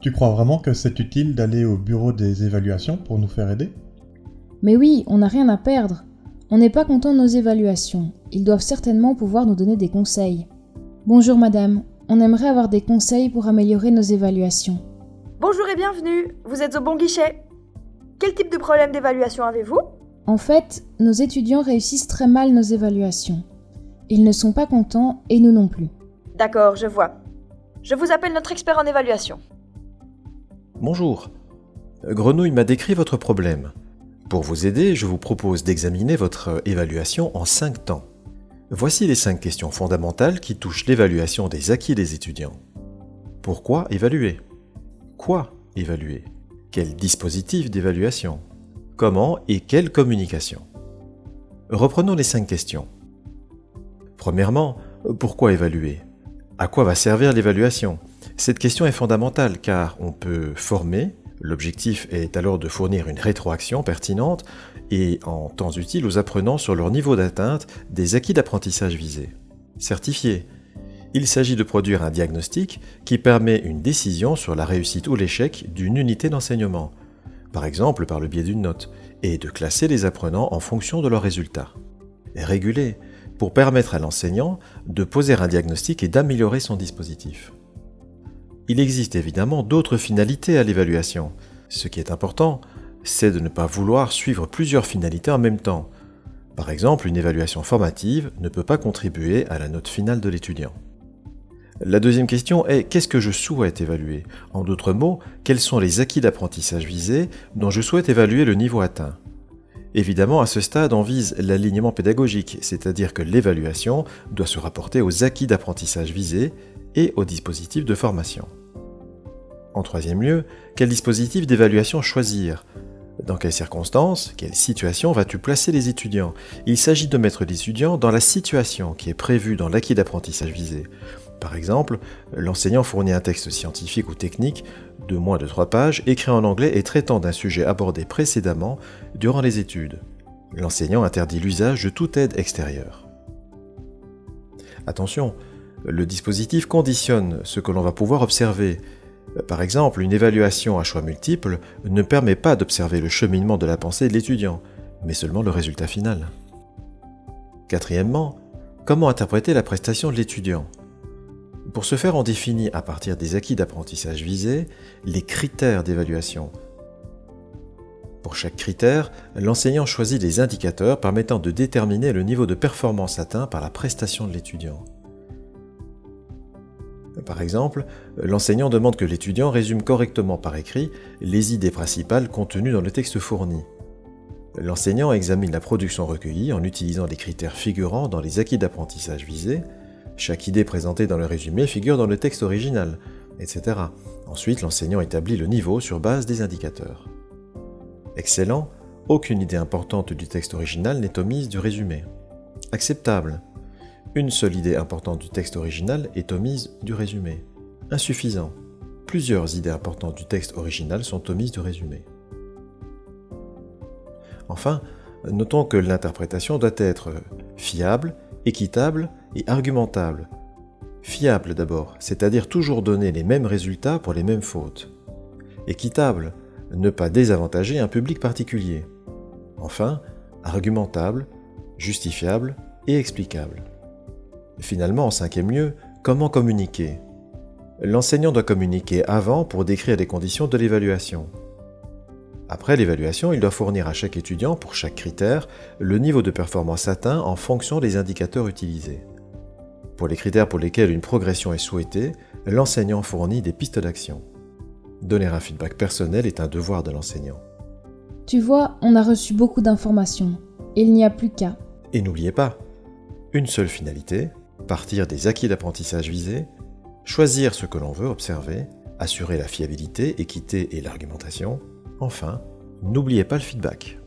Tu crois vraiment que c'est utile d'aller au bureau des évaluations pour nous faire aider? Mais oui, on n'a rien à perdre. On n'est pas content de nos évaluations. Ils doivent certainement pouvoir nous donner des conseils. Bonjour madame, on aimerait avoir des conseils pour améliorer nos évaluations. Bonjour et bienvenue, vous êtes au bon guichet. Quel type de problème d'évaluation avez-vous? En fait, nos étudiants réussissent très mal nos évaluations. Ils ne sont pas contents et nous non plus. D'accord, je vois. Je vous appelle notre expert en évaluation. Bonjour. Grenouille m'a décrit votre problème. Pour vous aider, je vous propose d'examiner votre évaluation en 5 temps. Voici les 5 questions fondamentales qui touchent l'évaluation des acquis des étudiants. Pourquoi évaluer? Quoi évaluer? Quel dispositif d'évaluation? Comment et quelle communication? Reprenons les 5 questions. Premièrement, pourquoi évaluer? À quoi va servir l'évaluation? Cette question est fondamentale car on peut former, l'objectif est alors de fournir une rétroaction pertinente et en temps utile aux apprenants sur leur niveau d'atteinte des acquis d'apprentissage visés. Certifié, il s'agit de produire un diagnostic qui permet une décision sur la réussite ou l'échec d'une unité d'enseignement, par exemple par le biais d'une note, et de classer les apprenants en fonction de leurs résultats. Régulé, pour permettre à l'enseignant de poser un diagnostic et d'améliorer son dispositif. Il existe évidemment d'autres finalités à l'évaluation. Ce qui est important, c'est de ne pas vouloir suivre plusieurs finalités en même temps. Par exemple, une évaluation formative ne peut pas contribuer à la note finale de l'étudiant. La deuxième question est qu'est-ce que je souhaite évaluer? En d'autres mots, quels sont les acquis d'apprentissage visés dont je souhaite évaluer le niveau atteint? Évidemment, à ce stade, on vise l'alignement pédagogique, c'est-à-dire que l'évaluation doit se rapporter aux acquis d'apprentissage visés et aux dispositifs de formation. En troisième lieu, quel dispositif d'évaluation choisir? Dans quelles circonstances, quelle situation vas-tu placer les étudiants? Il s'agit de mettre l'étudiant dans la situation qui est prévue dans l'acquis d'apprentissage visé. Par exemple, l'enseignant fournit un texte scientifique ou technique de moins de 3 pages, écrit en anglais et traitant d'un sujet abordé précédemment durant les études. L'enseignant interdit l'usage de toute aide extérieure. Attention, le dispositif conditionne ce que l'on va pouvoir observer. Par exemple, une évaluation à choix multiples ne permet pas d'observer le cheminement de la pensée de l'étudiant, mais seulement le résultat final. Quatrièmement, comment interpréter la prestation de l'étudiant? Pour ce faire, on définit à partir des acquis d'apprentissage visés les critères d'évaluation. Pour chaque critère, l'enseignant choisit des indicateurs permettant de déterminer le niveau de performance atteint par la prestation de l'étudiant. Par exemple, l'enseignant demande que l'étudiant résume correctement par écrit les idées principales contenues dans le texte fourni. L'enseignant examine la production recueillie en utilisant les critères figurant dans les acquis d'apprentissage visés chaque idée présentée dans le résumé figure dans le texte original, etc. Ensuite, l'enseignant établit le niveau sur base des indicateurs. Excellent, aucune idée importante du texte original n'est omise du résumé. Acceptable, une seule idée importante du texte original est omise du résumé. Insuffisant, plusieurs idées importantes du texte original sont omises du résumé. Enfin, notons que l'interprétation doit être fiable, équitable et argumentable. Fiable d'abord, c'est-à-dire toujours donner les mêmes résultats pour les mêmes fautes. Équitable, ne pas désavantager un public particulier. Enfin, argumentable, justifiable et explicable. Finalement, en cinquième lieu, comment communiquer? L'enseignant doit communiquer avant pour décrire les conditions de l'évaluation. Après l'évaluation, il doit fournir à chaque étudiant, pour chaque critère, le niveau de performance atteint en fonction des indicateurs utilisés. Pour les critères pour lesquels une progression est souhaitée, l'enseignant fournit des pistes d'action. Donner un feedback personnel est un devoir de l'enseignant. Tu vois, on a reçu beaucoup d'informations. Il n'y a plus qu'à. Et n'oubliez pas, une seule finalité, partir des acquis d'apprentissage visés, choisir ce que l'on veut observer, assurer la fiabilité, équité et l'argumentation, Enfin, n'oubliez pas le feedback.